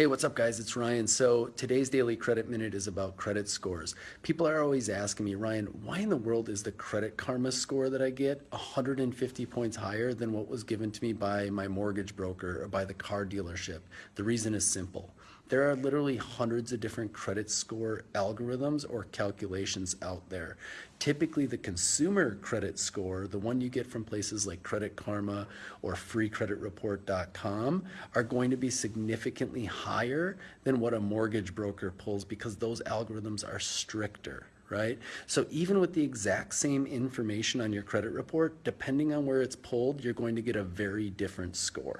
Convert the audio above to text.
Hey, what's up guys? It's Ryan. So today's Daily Credit Minute is about credit scores. People are always asking me, Ryan, why in the world is the Credit Karma score that I get 150 points higher than what was given to me by my mortgage broker or by the car dealership? The reason is simple. There are literally hundreds of different credit score algorithms or calculations out there. Typically, the consumer credit score, the one you get from places like Credit Karma or freecreditreport.com, are going to be significantly higher than what a mortgage broker pulls because those algorithms are stricter, right? So even with the exact same information on your credit report, depending on where it's pulled, you're going to get a very different score.